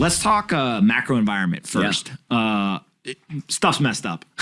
Let's talk uh, macro environment first. Yeah. Uh, it, stuff's messed up.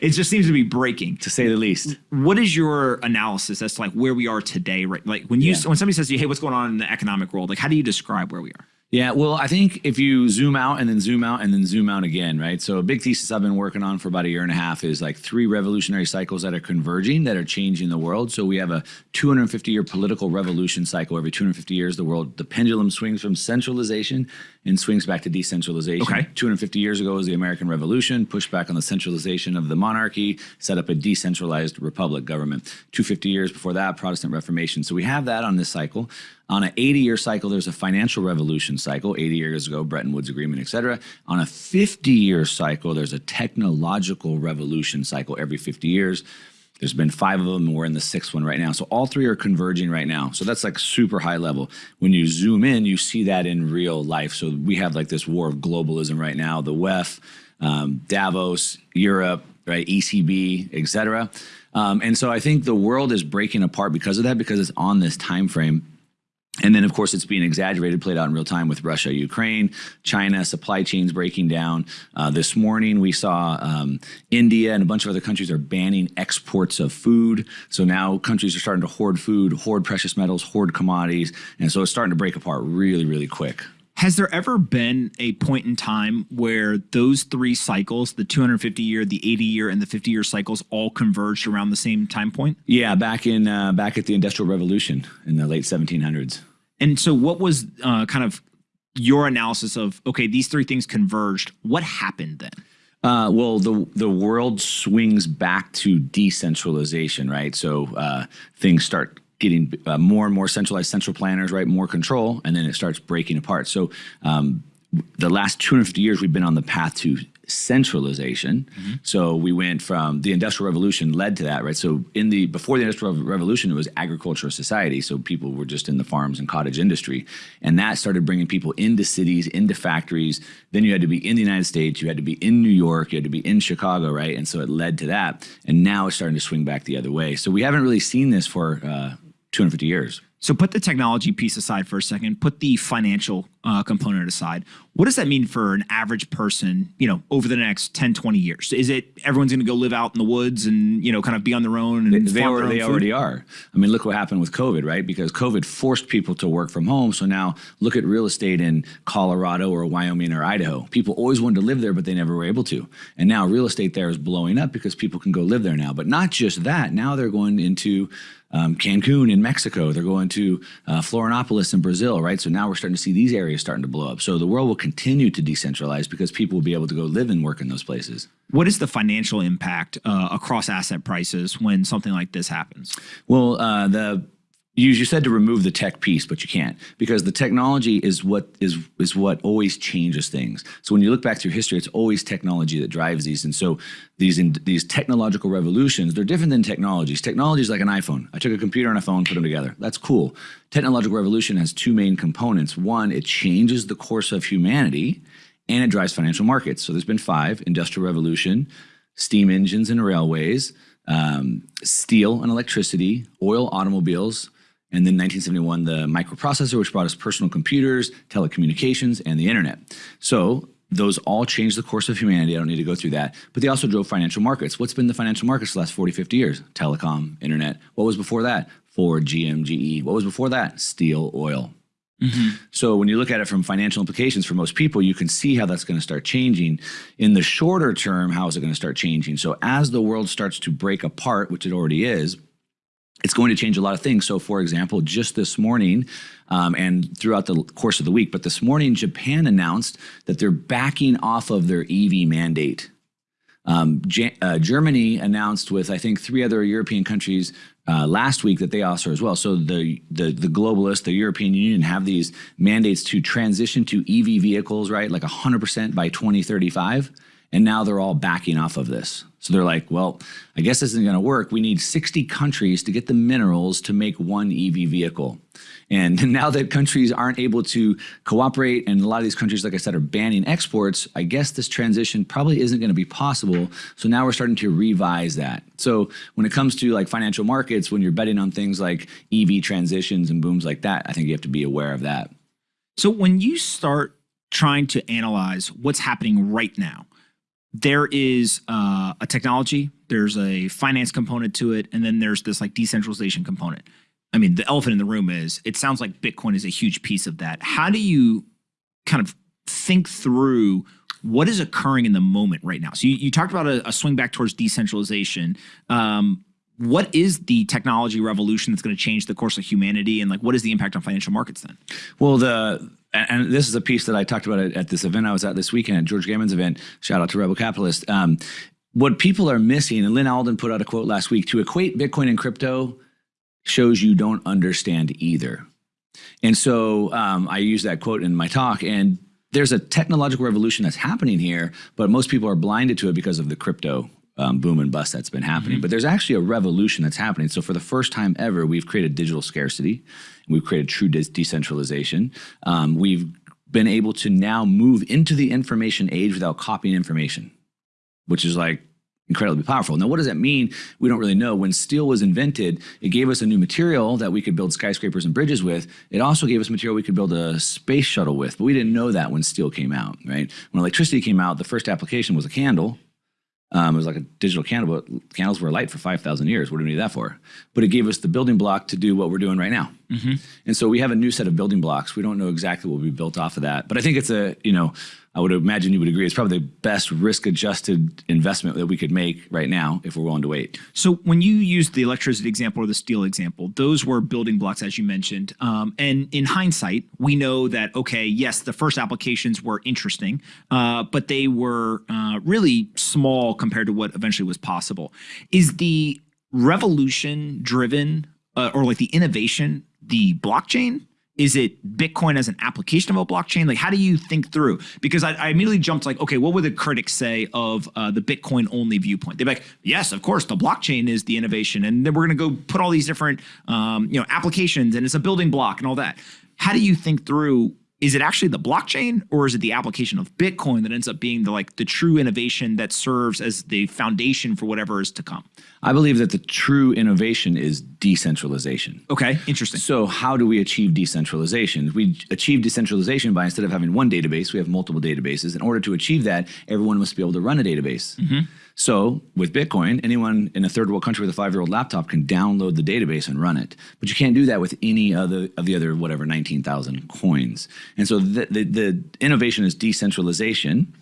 it just seems to be breaking, to say the least. What is your analysis as to like where we are today? Right, like when you yeah. when somebody says to you, "Hey, what's going on in the economic world?" Like, how do you describe where we are? Yeah, well, I think if you zoom out and then zoom out and then zoom out again, right? So a big thesis I've been working on for about a year and a half is like three revolutionary cycles that are converging that are changing the world. So we have a 250 year political revolution cycle. Every 250 years, the world, the pendulum swings from centralization and swings back to decentralization. Okay. 250 years ago was the American Revolution, pushed back on the centralization of the monarchy, set up a decentralized republic government. 250 years before that, Protestant Reformation. So we have that on this cycle. On an 80 year cycle, there's a financial revolution cycle, 80 years ago, Bretton Woods Agreement, et cetera. On a 50 year cycle, there's a technological revolution cycle every 50 years. There's been five of them, and we're in the sixth one right now. So all three are converging right now. So that's like super high level. When you zoom in, you see that in real life. So we have like this war of globalism right now, the WEF, um, Davos, Europe, right, ECB, et cetera. Um, and so I think the world is breaking apart because of that, because it's on this time frame. And then, of course, it's being exaggerated, played out in real time with Russia, Ukraine, China, supply chains breaking down. Uh, this morning, we saw um, India and a bunch of other countries are banning exports of food. So now countries are starting to hoard food, hoard precious metals, hoard commodities. And so it's starting to break apart really, really quick. Has there ever been a point in time where those three cycles, the 250 year, the 80 year, and the 50 year cycles, all converged around the same time point? Yeah, back in uh, back at the Industrial Revolution in the late 1700s. And so, what was uh, kind of your analysis of okay, these three things converged? What happened then? Uh, well, the the world swings back to decentralization, right? So uh, things start getting uh, more and more centralized central planners, right? More control, and then it starts breaking apart. So um, the last 250 years, we've been on the path to centralization. Mm -hmm. So we went from the Industrial Revolution led to that, right? So in the before the Industrial Revolution, it was agricultural society. So people were just in the farms and cottage industry, and that started bringing people into cities, into factories. Then you had to be in the United States, you had to be in New York, you had to be in Chicago, right? And so it led to that, and now it's starting to swing back the other way. So we haven't really seen this for uh, 250 years. So put the technology piece aside for a second, put the financial uh, component aside. What does that mean for an average person, you know, over the next 10, 20 years? Is it everyone's going to go live out in the woods and, you know, kind of be on their own? And they, they, already, they already are. I mean, look what happened with COVID, right? Because COVID forced people to work from home. So now look at real estate in Colorado or Wyoming or Idaho. People always wanted to live there, but they never were able to. And now real estate there is blowing up because people can go live there now. But not just that, now they're going into um, Cancun in Mexico. They're going to uh, Florianopolis in Brazil, right? So now we're starting to see these areas starting to blow up. So the world will continue to decentralize because people will be able to go live and work in those places. What is the financial impact uh, across asset prices when something like this happens? Well, uh, the you, you said to remove the tech piece, but you can't because the technology is what is is what always changes things. So when you look back through history, it's always technology that drives these. And so these in, these technological revolutions, they're different than technologies. Technology is like an iPhone. I took a computer and a phone, put them together. That's cool. Technological revolution has two main components. One, it changes the course of humanity, and it drives financial markets. So there's been five: industrial revolution, steam engines and railways. Um, steel and electricity, oil, automobiles, and then 1971, the microprocessor, which brought us personal computers, telecommunications, and the internet. So those all changed the course of humanity. I don't need to go through that. But they also drove financial markets. What's been the financial markets the last 40, 50 years? Telecom, internet. What was before that? Ford, GM, GE. What was before that? Steel, oil. Mm -hmm. So when you look at it from financial implications for most people, you can see how that's going to start changing. In the shorter term, how is it going to start changing? So as the world starts to break apart, which it already is, it's going to change a lot of things. So, for example, just this morning um, and throughout the course of the week, but this morning, Japan announced that they're backing off of their EV mandate. Um, uh, Germany announced with, I think, three other European countries uh, last week that they also as well. So the, the the globalists, the European Union, have these mandates to transition to EV vehicles, right, like 100% by 2035. And now they're all backing off of this. So they're like, well, I guess this isn't going to work. We need 60 countries to get the minerals to make one EV vehicle. And now that countries aren't able to cooperate, and a lot of these countries, like I said, are banning exports, I guess this transition probably isn't going to be possible. So now we're starting to revise that. So when it comes to like financial markets, when you're betting on things like EV transitions and booms like that, I think you have to be aware of that. So when you start trying to analyze what's happening right now, there is uh, a technology, there's a finance component to it, and then there's this like decentralization component. I mean, the elephant in the room is it sounds like Bitcoin is a huge piece of that. How do you kind of think through what is occurring in the moment right now? So you, you talked about a, a, swing back towards decentralization. Um, what is the technology revolution that's going to change the course of humanity and like what is the impact on financial markets then well the and this is a piece that i talked about at this event i was at this weekend at george Gammon's event. Shout out to rebel capitalist. Um, what people are missing and Lynn alden put out a quote last week to equate bitcoin and crypto shows you don't understand either. And so um, i use that quote in my talk and there's a technological revolution that's happening here but most people are blinded to it because of the crypto um, boom and bust that's been happening. Mm -hmm. But there's actually a revolution that's happening. So for the first time ever, we've created digital scarcity. We've created true de decentralization. Um, we've been able to now move into the information age without copying information, which is like incredibly powerful. Now, what does that mean? We don't really know. When steel was invented, it gave us a new material that we could build skyscrapers and bridges with. It also gave us material we could build a space shuttle with, but we didn't know that when steel came out, right? When electricity came out, the first application was a candle, um, it was like a digital candle, but candles were light for 5,000 years. What do we need that for? But it gave us the building block to do what we're doing right now. Mm -hmm. And so we have a new set of building blocks. We don't know exactly what will be built off of that. But I think it's a, you know, I would imagine you would agree. It's probably the best risk-adjusted investment that we could make right now if we're willing to wait. So when you used the electricity example or the steel example, those were building blocks, as you mentioned. Um, and in hindsight, we know that okay, yes, the first applications were interesting, uh, but they were uh, really small compared to what eventually was possible. Is the revolution driven, uh, or like the innovation, the blockchain? Is it Bitcoin as an application of a blockchain? Like, how do you think through? Because I, I immediately jumped like, okay, what would the critics say of uh, the Bitcoin only viewpoint? They'd be like, yes, of course, the blockchain is the innovation, and then we're going to go put all these different, um, you know, applications, and it's a building block and all that. How do you think through is it actually the blockchain or is it the application of Bitcoin that ends up being the like the true innovation that serves as the foundation for whatever is to come? I believe that the true innovation is decentralization. Okay, interesting. So how do we achieve decentralization? We achieve decentralization by instead of having one database, we have multiple databases. In order to achieve that, everyone must be able to run a database. Mm -hmm. So with Bitcoin, anyone in a third world country with a five-year-old laptop can download the database and run it. But you can't do that with any other of the other, whatever, 19,000 coins. And so the, the, the innovation is decentralization.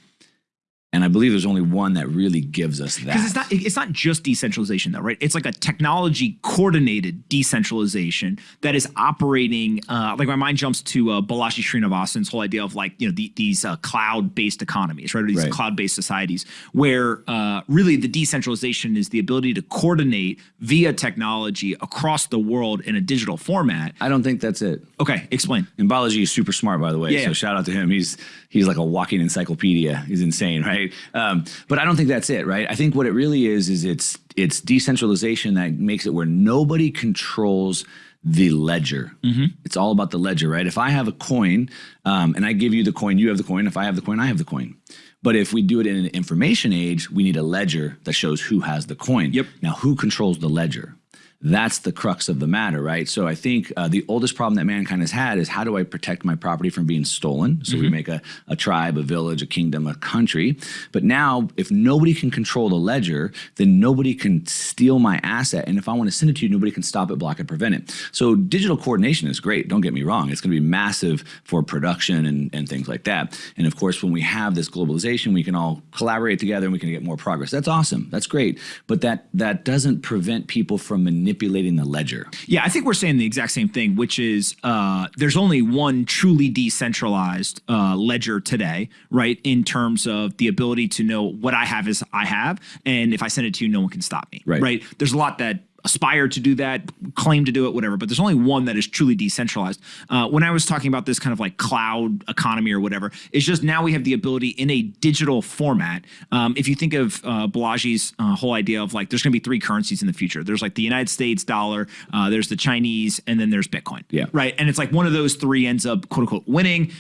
And I believe there's only one that really gives us that. Because it's not it's not just decentralization though, right? It's like a technology coordinated decentralization that is operating. Uh, like my mind jumps to uh, Balaji Srinivasan's whole idea of like you know the, these uh, cloud based economies, right? Or these right. cloud based societies where uh, really the decentralization is the ability to coordinate via technology across the world in a digital format. I don't think that's it. Okay, explain. And Balaji is super smart, by the way. Yeah, so yeah. shout out to him. He's he's like a walking encyclopedia. He's insane, right? Right? Um, but I don't think that's it, right? I think what it really is is it's it's decentralization that makes it where nobody controls the ledger. Mm -hmm. It's all about the ledger, right? If I have a coin um, and I give you the coin, you have the coin. If I have the coin, I have the coin. But if we do it in an information age, we need a ledger that shows who has the coin. Yep. Now, who controls the ledger? That's the crux of the matter, right? So I think uh, the oldest problem that mankind has had is how do I protect my property from being stolen? So mm -hmm. we mm-hmm. make a, a tribe, a village, a kingdom, a country. But now, if nobody can control the ledger, then nobody can steal my asset. And if I want to send it to you, nobody can stop it, block it, prevent it. So digital coordination is great. Don't get me wrong. It's going to be massive for production and, and things like that. And of course, when we have this globalization, we can all collaborate together and we can get more progress. That's awesome. That's great. But that that doesn't prevent people from manipulating manipulating the ledger. Yeah, I think we're saying the exact same thing, which is uh, there's only one truly decentralized uh, ledger today, right? In terms of the ability to know what I have is I have, and if I send it to you, no one can stop me, right? right? There's a lot that aspire to do that, claim to do it, whatever. But there's only one that is truly decentralized. Uh, when I was talking about this kind of like cloud economy or whatever, it's just now we have the ability in a digital format. Um, if you think of uh, Balaji's uh, whole idea of like there's going to be three currencies in the future. There's like the United States dollar, uh, there's the Chinese, and then there's Bitcoin. Yeah. Right. And it's like one of those three ends up quote unquote winning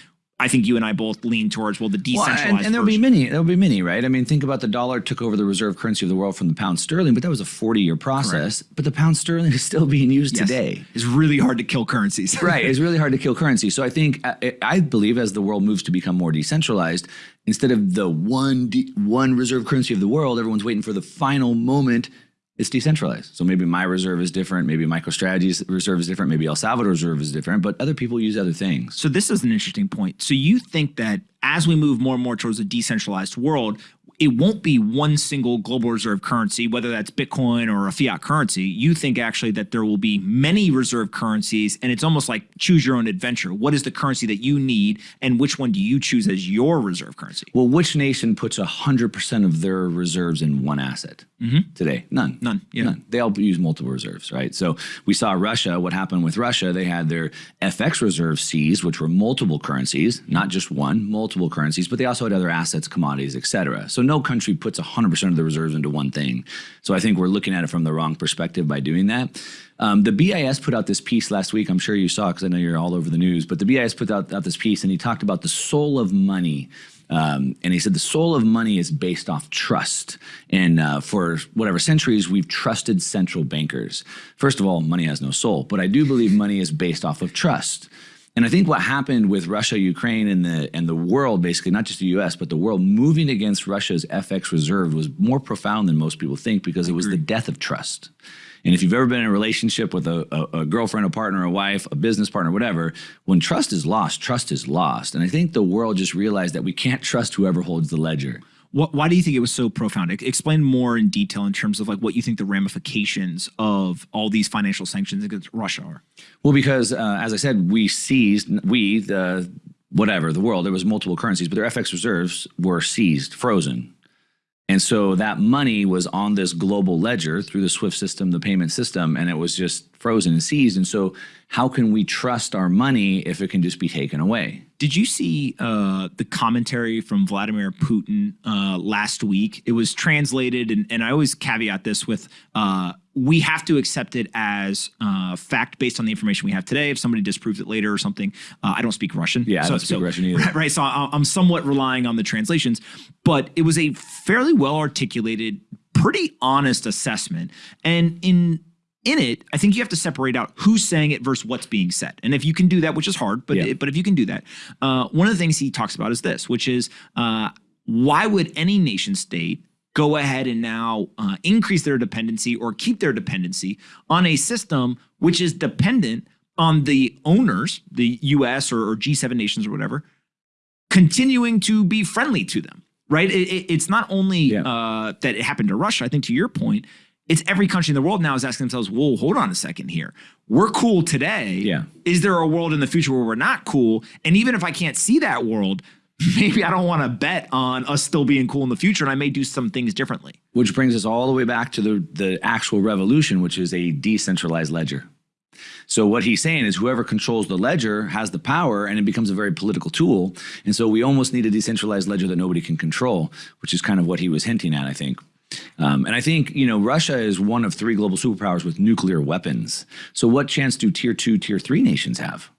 I think you and I both lean towards well the Well, decentralized. and, and there'll be many. There'll be many, right? I mean, think about the dollar took over the reserve currency of the world from the pound sterling, but that was a 40-year process. But the pound sterling is still being used Yes. today. It's really hard to kill currencies. right. It's really hard to kill currency. So I think uh, I, I believe as the world moves to become more decentralized, instead of the one one reserve currency of the world, everyone's waiting for the final moment. It's decentralized. So maybe my reserve is different. Maybe MicroStrategy's reserve is different. Maybe El Salvador's reserve is different. But other people use other things. So this is an interesting point. So you think that as we move more and more towards a decentralized world, it won't be one single global reserve currency, whether that's Bitcoin or a fiat currency. You think actually that there will be many reserve currencies, and it's almost like choose your own adventure. What is the currency that you need, and which one do you choose as your reserve currency? Well, which nation puts 100% of their reserves in one asset mm-hmm. today? None. None, yeah. None. They all use multiple reserves, right? So we saw Russia, what happened with Russia, they had their FX reserve seized, which were multiple currencies, not just one, multiple currencies, but they also had other assets, commodities, et cetera. So no country puts 100% of the reserves into one thing. So I think we're looking at it from the wrong perspective by doing that. Um, the BIS put out this piece last week. I'm sure you saw because I know you're all over the news. But the BIS put out, out this piece and he talked about the soul of money. Um, and he said the soul of money is based off trust. And uh, for whatever centuries, we've trusted central bankers. First of all, money has no soul, but I do believe money is based off of trust. And I think what happened with Russia, Ukraine, and the and the world, basically not just the U.S. but the world moving against Russia's FX reserve was more profound than most people think because it was the death of trust. And if you've ever been in a relationship with a, a, a girlfriend, a partner, a wife, a business partner, whatever, when trust is lost, trust is lost. And I think the world just realized that we can't trust whoever holds the ledger. What, why do you think it was so profound? Explain more in detail in terms of like what you think the ramifications of all these financial sanctions against Russia are. Well, because uh, as I said, we seized, we, the whatever, the world, there was multiple currencies, but their FX reserves were seized, frozen. And so that money was on this global ledger through the SWIFT system, the payment system, and it was just frozen and seized. And so, how can we trust our money if it can just be taken away? Did you see uh, the commentary from Vladimir Putin uh, last week? It was translated, and, and I always caveat this with uh, we have to accept it as uh, fact based on the information we have today. If somebody disproves it later or something, uh, I don't speak Russian. Yeah, I don't speak Russian either. Right, right, so I- I'm somewhat relying on the translations, but it was a fairly well articulated, pretty honest assessment. And in in it, I think you have to separate out who's saying it versus what's being said. And if you can do that, which is hard, but Yeah. but if you can do that, uh, one of the things he talks about is this, which is uh, why would any nation state go ahead and now uh, increase their dependency or keep their dependency on a system which is dependent on the owners, the U.S. or, or G7 nations or whatever, continuing to be friendly to them, right? It, it- it's not only Yeah. uh, that it happened to Russia. I think to your point, it's every country in the world now is asking themselves, "Whoa, hold on a second here. We're cool today. Yeah. Is there a world in the future where we're not cool? And even if I can't see that world, maybe I don't want to bet on us still being cool in the future, and I may do some things differently." Which brings us all the way back to the, the actual revolution, which is a decentralized ledger. So what he's saying is whoever controls the ledger has the power and it becomes a very political tool. And so we almost need a decentralized ledger that nobody can control, which is kind of what he was hinting at, I think. Um, and I think, you know, Russia is one of three global superpowers with nuclear weapons. So what chance do tier two, tier three nations have?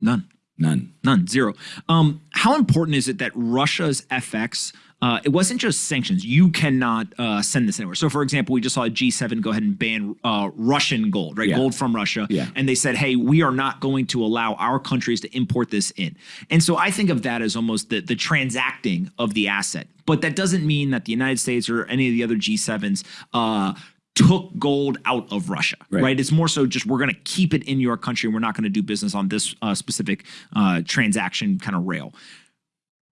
None. None. None, zero. Um, how important is it that Russia's FX? Uh, it wasn't just sanctions. You cannot uh, send this anywhere. So, for example, we just saw a G7 go ahead and ban uh, Russian gold, right? Yeah. Gold from Russia. Yeah. And they said, hey, we are not going to allow our countries to import this in. And so I think of that as almost the, the transacting of the asset. But that doesn't mean that the United States or any of the other G7s uh, took gold out of Russia, Right. right? It's more so just we're going to keep it in your country. and We're not going to do business on this uh, specific uh, transaction kind of rail.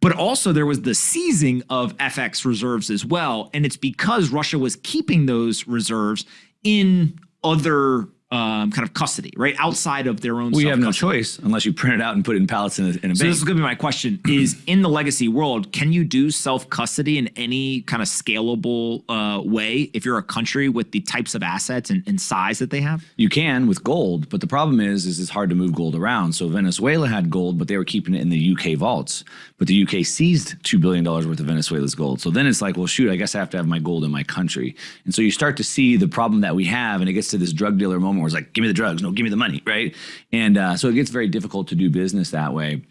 But also, there was the seizing of FX reserves as well. And it's because Russia was keeping those reserves in other um, kind of custody, right? Outside of their own We have no choice unless you print it out and put it in pallets in a, in a So bank. this is going to be my question: Is in the legacy world, can you do self custody in any kind of scalable uh, way if you're a country with the types of assets and, and size that they have? You can with gold, but the problem is, is it's hard to move gold around. So Venezuela had gold, but they were keeping it in the UK vaults. But the UK seized two billion dollars worth of Venezuela's gold. So then it's like, well, shoot, I guess I have to have my gold in my country. And so you start to see the problem that we have, and it gets to this drug dealer moment where it's like, give me the drugs, no, give me the money, right? And uh, so it gets very difficult to do business that way.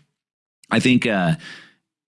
I think, uh,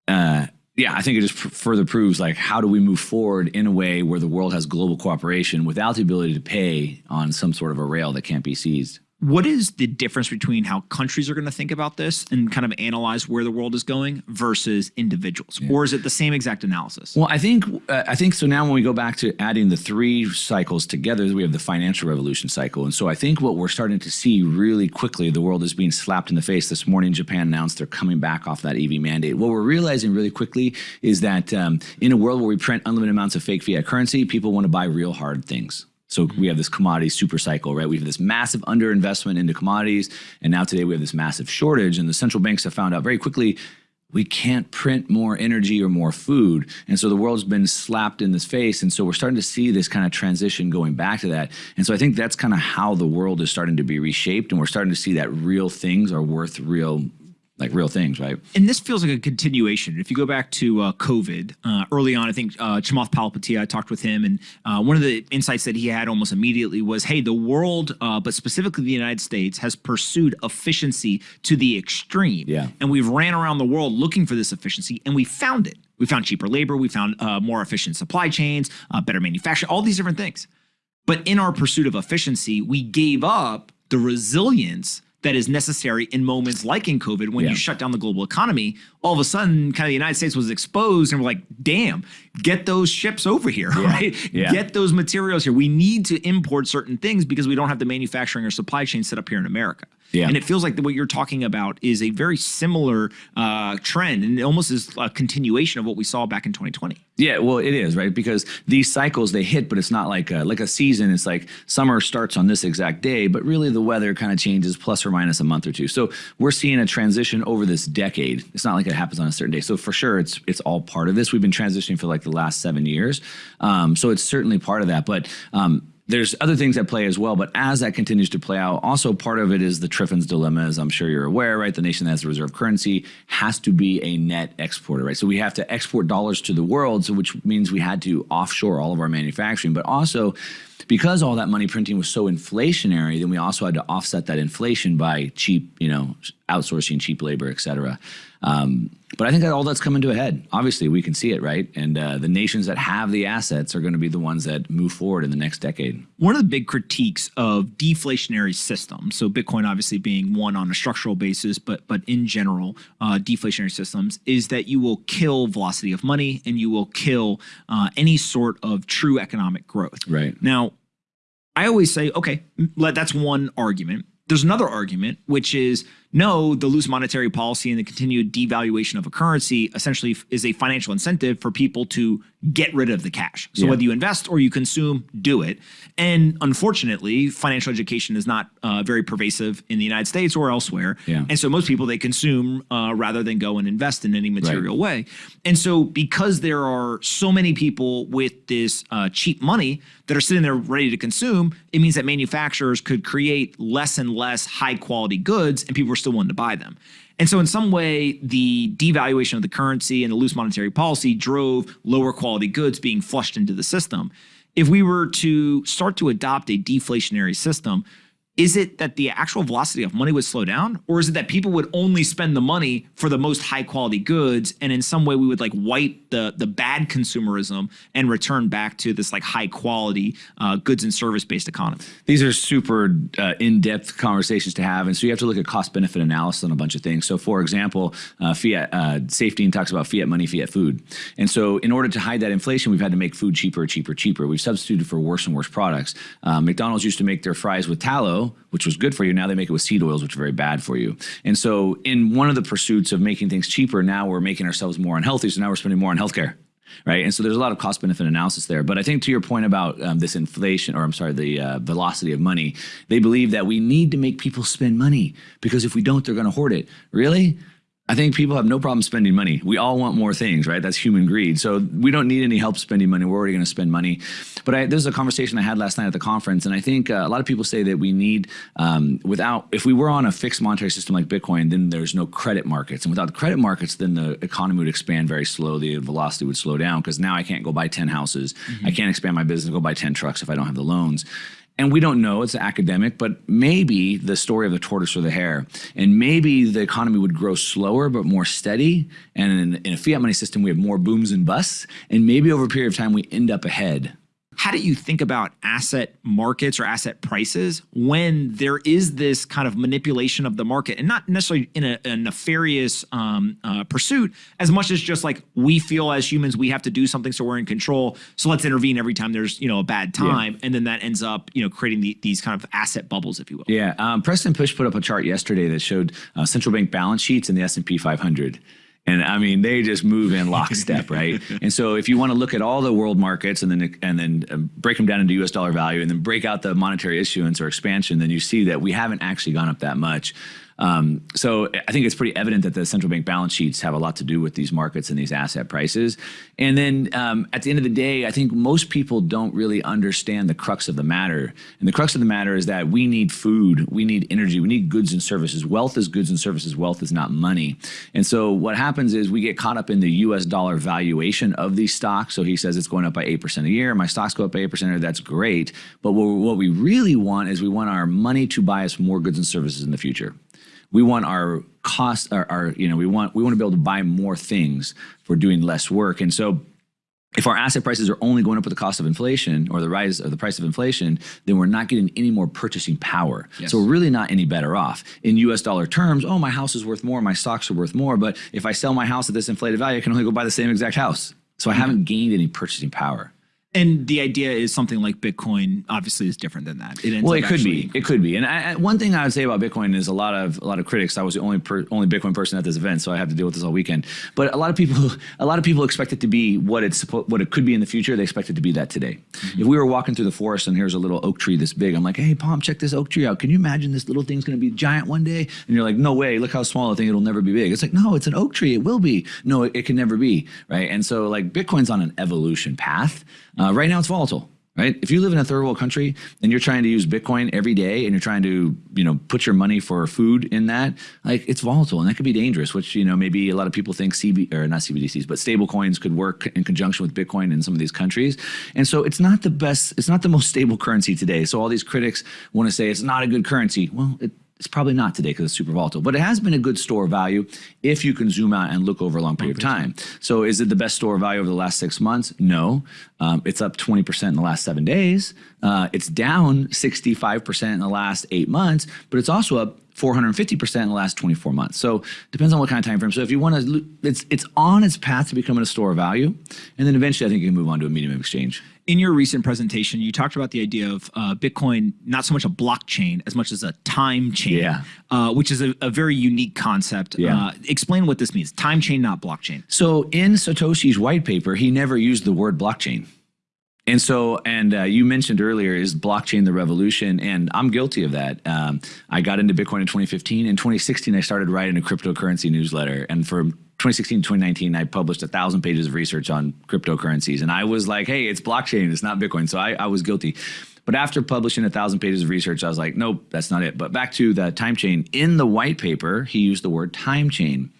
uh, yeah, I think it just further proves like how do we move forward in a way where the world has global cooperation without the ability to pay on some sort of a rail that can't be seized. What is the difference between how countries are going to think about this and kind of analyze where the world is going versus individuals, yeah. or is it the same exact analysis? Well, I think uh, I think so. Now, when we go back to adding the three cycles together, we have the financial revolution cycle, and so I think what we're starting to see really quickly, the world is being slapped in the face. This morning, Japan announced they're coming back off that EV mandate. What we're realizing really quickly is that um, in a world where we print unlimited amounts of fake fiat currency, people want to buy real hard things. So mm-hmm. we have this commodity super cycle, right? We have this massive underinvestment into commodities, and now today we have this massive shortage. And the central banks have found out very quickly we can't print more energy or more food. And so the world's been slapped in this face. And so we're starting to see this kind of transition going back to that. And so I think that's kind of how the world is starting to be reshaped. And we're starting to see that real things are worth real like real things, right? And this feels like a continuation. If you go back to uh, COVID, uh, early on, I think uh, Chamath Palihapitiya, I talked with him, and uh, one of the insights that he had almost immediately was, hey, the world, uh, but specifically the United States, has pursued efficiency to the extreme. Yeah. And we've ran around the world looking for this efficiency, and we found it. We found cheaper labor, we found uh, more efficient supply chains, uh, better manufacturing, all these different things. But in our pursuit of efficiency, we gave up the resilience that is necessary in moments like in COVID when yeah. you shut down the global economy. All of a sudden, kind of the United States was exposed, and we're like, damn, get those ships over here, yeah. right? Yeah. Get those materials here. We need to import certain things because we don't have the manufacturing or supply chain set up here in America. Yeah. And it feels like what you're talking about is a very similar uh, trend and it almost is a continuation of what we saw back in 2020. Yeah, well, it is, right? Because these cycles, they hit, but it's not like a, like a season. It's like summer starts on this exact day, but really the weather kind of changes plus or minus a month or two. So we're seeing a transition over this decade. It's not like it happens on a certain day. So for sure, it's it's all part of this. We've been transitioning for like the last seven years. Um, so it's certainly part of that. But um, there's other things at play as well, but as that continues to play out, also part of it is the Triffin's dilemma, as I'm sure you're aware, right? The nation that has a reserve currency has to be a net exporter, right? So we have to export dollars to the world, so which means we had to offshore all of our manufacturing, but also because all that money printing was so inflationary, then we also had to offset that inflation by cheap, you know, outsourcing cheap labor, et cetera. Um, but I think that all that's coming to a head. Obviously, we can see it, right? And uh, the nations that have the assets are going to be the ones that move forward in the next decade. One of the big critiques of deflationary systems, so Bitcoin obviously being one on a structural basis, but but in general, uh, deflationary systems, is that you will kill velocity of money and you will kill uh, any sort of true economic growth. Right. Now, I always say, okay, that's one argument. There's another argument, which is no, the loose monetary policy and the continued devaluation of a currency essentially is a financial incentive for people to get rid of the cash. So yeah. whether you invest or you consume, do it. And unfortunately, financial education is not uh, very pervasive in the United States or elsewhere. Yeah. And so most people they consume uh, rather than go and invest in any material right. way. And so because there are so many people with this uh, cheap money that are sitting there ready to consume, it means that manufacturers could create less and less high quality goods, and people are still willing to buy them. And so in some way, the devaluation of the currency and the loose monetary policy drove lower quality goods being flushed into the system. If we were to start to adopt a deflationary system, is it that the actual velocity of money would slow down or is it that people would only spend the money for the most high quality goods and in some way we would like wipe the the bad consumerism and return back to this like high quality uh, goods and service based economy? These are super uh, in-depth conversations to have and so you have to look at cost benefit analysis on a bunch of things. So for example uh, fiat uh, Saifedean talks about fiat money fiat food. And so in order to hide that inflation we've had to make food cheaper cheaper cheaper. We've substituted for worse and worse products. Uh, McDonald's used to make their fries with tallow which was good for you. Now they make it with seed oils, which are very bad for you. And so, in one of the pursuits of making things cheaper, now we're making ourselves more unhealthy. So now we're spending more on healthcare. Right. And so there's a lot of cost benefit analysis there. But I think to your point about um, this inflation, or I'm sorry, the uh, velocity of money, they believe that we need to make people spend money because if we don't, they're going to hoard it. Really? I think people have no problem spending money. We all want more things, right? That's human greed. So we don't need any help spending money. We're already going to spend money. But I, there's a conversation I had last night at the conference, and I think uh, a lot of people say that we need, um, without, if we were on a fixed monetary system like Bitcoin, then there's no credit markets. And without the credit markets, then the economy would expand very slowly. The velocity would slow down because now I can't go buy 10 houses. Mm -hmm. I can't expand my business, go buy 10 trucks if I don't have the loans. And we don't know, it's academic, but maybe the story of the tortoise or the hare. And maybe the economy would grow slower but more steady. And in, in, a fiat money system, we have more booms and busts. And maybe over a period of time, we end up ahead how do you think about asset markets or asset prices when there is this kind of manipulation of the market and not necessarily in a, a nefarious um, uh, pursuit as much as just like we feel as humans we have to do something so we're in control so let's intervene every time there's you know a bad time. Yeah. and then that ends up you know creating the, these kind of asset bubbles if you will. Yeah um, preston Pysh put up a chart yesterday that showed uh, central bank balance sheets in the s&p 500 and I mean, they just move in lockstep, right? and so, if you want to look at all the world markets and then and then um, break them down into U.S. dollar value, and then break out the monetary issuance or expansion, then you see that we haven't actually gone up that much. Um, so I think it's pretty evident that the central bank balance sheets have a lot to do with these markets and these asset prices. And then um, at the end of the day, I think most people don't really understand the crux of the matter. And the crux of the matter is that we need food, we need energy, we need goods and services. Wealth is goods and services. Wealth is not money. And so what happens is we get caught up in the U.S. dollar valuation of these stocks. So he says it's going up by 8% a year. My stocks go up by 8%. a year. That's great. But what we really want is we want our money to buy us more goods and services in the future we want our cost our, our, you know we want we want to be able to buy more things for doing less work and so if our asset prices are only going up with the cost of inflation or the rise of the price of inflation, then we're not getting any more purchasing power. Yes. So we're really not any better off. In US dollar terms, oh, my house is worth more, my stocks are worth more. But if I sell my house at this inflated value, I can only go buy the same exact house. So I mm -hmm. haven't gained any purchasing power. And the idea is something like Bitcoin obviously is different than that. It well, it could be. It could be. And I, one thing I would say about Bitcoin is a lot of a lot of critics. I was the only per, only Bitcoin person at this event, so I have to deal with this all weekend. But a lot of people, a lot of people expect it to be what it's what it could be in the future. They expect it to be that today. Mm -hmm. If we were walking through the forest and here's a little oak tree this big, I'm like, hey, Pomp, check this oak tree out. Can you imagine this little thing's going to be giant one day? And you're like, no way. Look how small the thing. It'll never be big. It's like, no, it's an oak tree. It will be. No, it, it can never be. Right. And so like Bitcoin's on an evolution path. Uh, right now, it's volatile right? If you live in a third world country and you're trying to use Bitcoin every day and you're trying to, you know, put your money for food in that, like it's volatile and that could be dangerous, which, you know, maybe a lot of people think CB or not CBDCs, but stable coins could work in conjunction with Bitcoin in some of these countries. And so it's not the best, it's not the most stable currency today. So all these critics want to say it's not a good currency. Well, it, it's probably not today because it's super volatile, but it has been a good store of value if you can zoom out and look over a long period of time. So is it the best store of value over the last six months? No. Um, it's up 20% in the last seven days. Uh, it's down 65% in the last eight months, but it's also up 450% in the last 24 months. So depends on what kind of time frame. So if you want to, it's, it's on its path to becoming a store of value. And then eventually I think you can move on to a medium of exchange in your recent presentation, you talked about the idea of uh, Bitcoin, not so much a blockchain as much as a time chain, yeah. uh, which is a, a, very unique concept. Yeah. Uh, explain what this means. Time chain, not blockchain. So in Satoshi's white paper, he never used the word blockchain. And so, and uh, you mentioned earlier, is blockchain the revolution? And I'm guilty of that. Um, I got into Bitcoin in 2015. In 2016, I started writing a cryptocurrency newsletter. And for 2016 2019, I published a thousand pages of research on cryptocurrencies. And I was like, hey, it's blockchain, it's not Bitcoin. So I, I was guilty. But after publishing a thousand pages of research, I was like, nope, that's not it. But back to the time chain. In the white paper, he used the word time chain.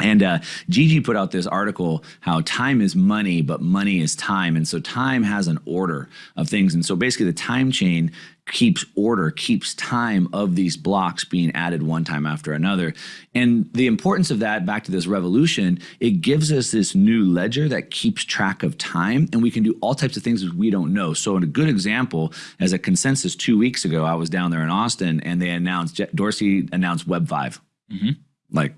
And uh, Gigi put out this article how time is money, but money is time. And so time has an order of things. And so basically the time chain keeps order, keeps time of these blocks being added one time after another. And the importance of that, back to this revolution, it gives us this new ledger that keeps track of time and we can do all types of things we don't know. So a good example, as a consensus two weeks ago, I was down there in Austin and they announced, Dorsey announced Web 5. Mm -hmm. Like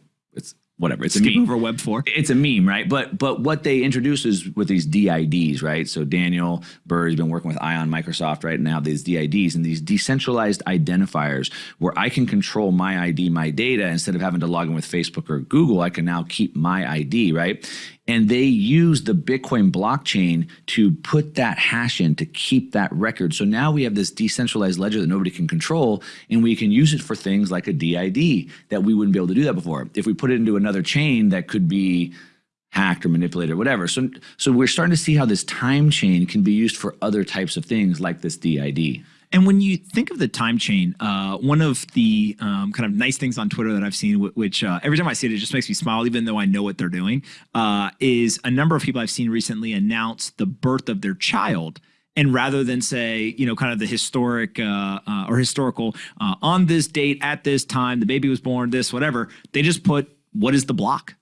whatever. It's Skip a meme. over Web four. It's a meme, right? But but what they introduce is with these DIDs, right? So Daniel Burr has been working with Ion Microsoft right now. These DIDs and these decentralized identifiers where I can control my ID, my data instead of having to log in with Facebook or Google. I can now keep my ID, right? And they use the Bitcoin blockchain to put that hash in to keep that record. So now we have this decentralized ledger that nobody can control, and we can use it for things like a DID that we wouldn't be able to do that before. If we put it into another chain that could be hacked or manipulated or whatever. So, so we're starting to see how this time chain can be used for other types of things like this DID. And when you think of the time chain, uh, one of the um, kind of nice things on Twitter that I've seen, which uh, every time I see it, it just makes me smile, even though I know what they're doing, uh, is a number of people I've seen recently announce the birth of their child and rather than say, you know, kind of the historic uh, uh, or historical uh, on this date at this time, the baby was born, this whatever, they just put what is the block.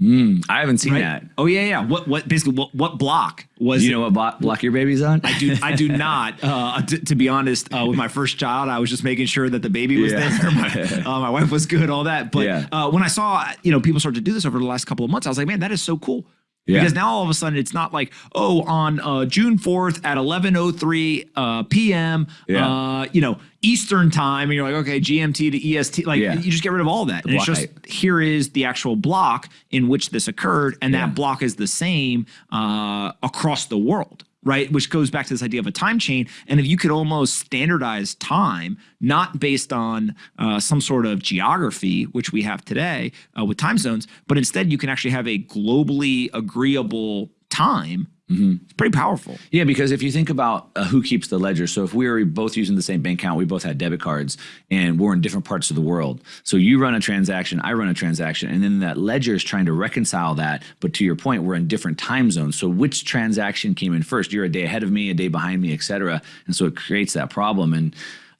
Mm, I haven't seen Right? that. Oh yeah, yeah. What what basically what, what block was you it? know what block, block your baby's on? I do. I do not. Uh, t- to be honest, uh, with my first child, I was just making sure that the baby was Yeah. there. My, uh, my wife was good, all that. But Yeah. uh, when I saw, you know, people start to do this over the last couple of months, I was like, man, that is so cool. Yeah. Because now all of a sudden it's not like, oh, on uh, June 4th at 11.03 uh, p.m., Yeah. uh, you know, Eastern time, and you're like, okay, GMT to EST. Like, Yeah. you just get rid of all that. and it's just, here is the actual block in which this occurred, and that block is the same uh, across the world, right? Which goes back to this idea of a time chain. And if you could almost standardize time, not based on uh, some sort of geography, which we have today uh, with time zones, but instead you can actually have a globally agreeable time. It's pretty powerful. Yeah, because if you think about uh, who keeps the ledger, so if we were both using the same bank account, we both had debit cards, and we're in different parts of the world. So you run a transaction, I run a transaction, and then that ledger is trying to reconcile that. But to your point, we're in different time zones. So which transaction came in first? You're a day ahead of me, a day behind me, et cetera. And so it creates that problem. And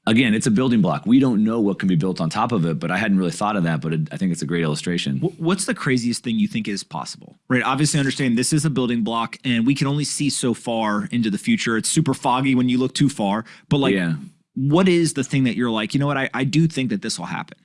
again, it's a building block. We don't know what can be built on top of it, but I hadn't really thought of that. But it, I think it's a great illustration. What's the craziest thing you think is possible? Right. Obviously, understand this is a building block, and we can only see so far into the future. It's super foggy when you look too far. But like, Yeah. what is the thing that you're like? You know what? I, I do think that this will happen.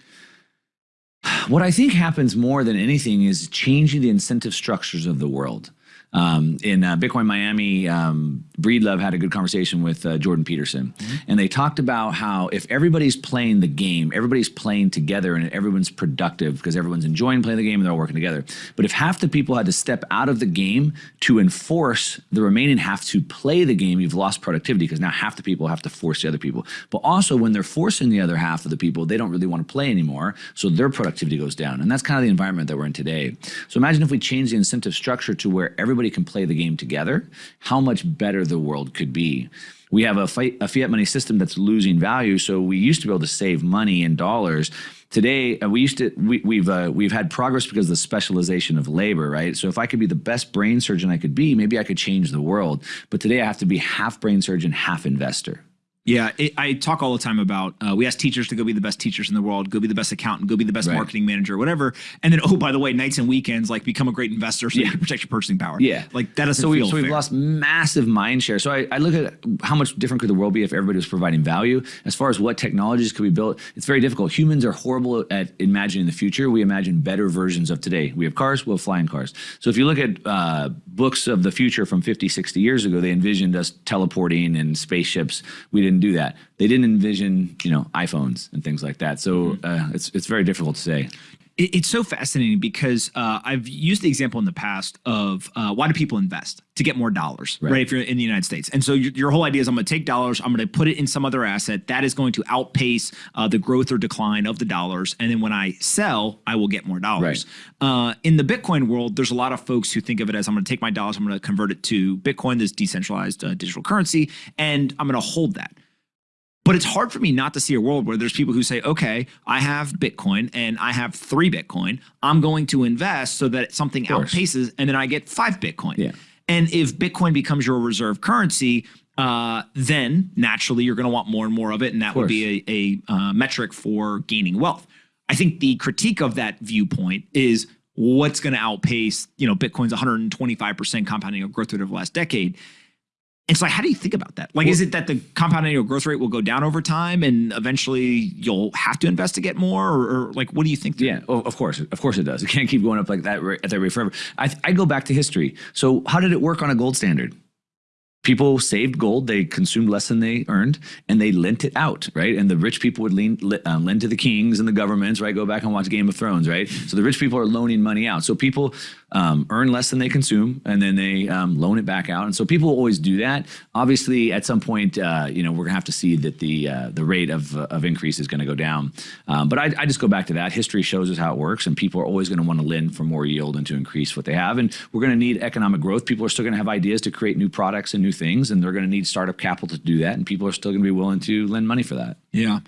What I think happens more than anything is changing the incentive structures of the world. Um, in uh, Bitcoin Miami, um, Breedlove had a good conversation with uh, Jordan Peterson, and they talked about how if everybody's playing the game, everybody's playing together, and everyone's productive because everyone's enjoying playing the game and they're all working together. But if half the people had to step out of the game to enforce the remaining half to play the game, you've lost productivity because now half the people have to force the other people. But also, when they're forcing the other half of the people, they don't really want to play anymore, so their productivity goes down. And that's kind of the environment that we're in today. So imagine if we change the incentive structure to where everybody can play the game together, how much better the world could be. We have a, a fiat money system that's losing value. So we used to be able to save money in dollars. Today, uh, we used to we, we've uh, we've had progress because of the specialization of labor, right? So if I could be the best brain surgeon I could be, maybe I could change the world. But today, I have to be half brain surgeon, half investor. Yeah, it, I talk all the time about uh, we ask teachers to go be the best teachers in the world, go be the best accountant, go be the best Right. marketing manager, whatever. And then, oh, by the way, nights and weekends, like become a great investor so you can protect your purchasing power. Yeah. like that doesn't so, we, so we've lost massive mind share. So I, I look at how much different could the world be if everybody was providing value. As far as what technologies could be built, it's very difficult. Humans are horrible at imagining the future. We imagine better versions of today. We have cars, we'll have flying cars. So if you look at uh, books of the future from 50, 60 years ago, they envisioned us teleporting and spaceships. We didn't do that. They didn't envision, you know, iPhones and things like that. So uh, it's it's very difficult to say. It's so fascinating because uh, I've used the example in the past of uh, why do people invest to get more dollars, right? Right. If you're in the United States, and so your, your whole idea is I'm going to take dollars, I'm going to put it in some other asset that is going to outpace uh, the growth or decline of the dollars, and then when I sell, I will get more dollars. Uh, in the Bitcoin world, there's a lot of folks who think of it as I'm going to take my dollars, I'm going to convert it to Bitcoin, this decentralized uh, digital currency, and I'm going to hold that. But it's hard for me not to see a world where there's people who say, okay, I have Bitcoin and I have three Bitcoin. I'm going to invest so that something outpaces and then I get five Bitcoin. Yeah. And if Bitcoin becomes your reserve currency, uh, then naturally you're going to want more and more of it. And that would be a, a uh, metric for gaining wealth. I think the critique of that viewpoint is what's going to outpace, you know, Bitcoin's 125% compounding of growth rate over the last decade. And so, like, how do you think about that? Like, is it that the compound annual growth rate will go down over time, and eventually you'll have to invest to get more, or, or like, what do you think? there? Yeah, oh, of course, of course it does. It can't keep going up like that at that rate forever. I, I go back to history. So how did it work on a gold standard? People saved gold, they consumed less than they earned, and they lent it out, right? And the rich people would lean, le- um, lend to the kings and the governments, right? Go back and watch Game of Thrones, right? So the rich people are loaning money out. So people um, earn less than they consume, and then they um, loan it back out. And so people always do that. Obviously, at some point, uh, you know, we're gonna have to see that the uh, the rate of uh, of increase is gonna go down. Um, but I, I just go back to that. History shows us how it works, and people are always gonna want to lend for more yield and to increase what they have. And we're gonna need economic growth. People are still gonna have ideas to create new products and new things, and they're gonna need startup capital to do that. And people are still gonna be willing to lend money for that. Yeah.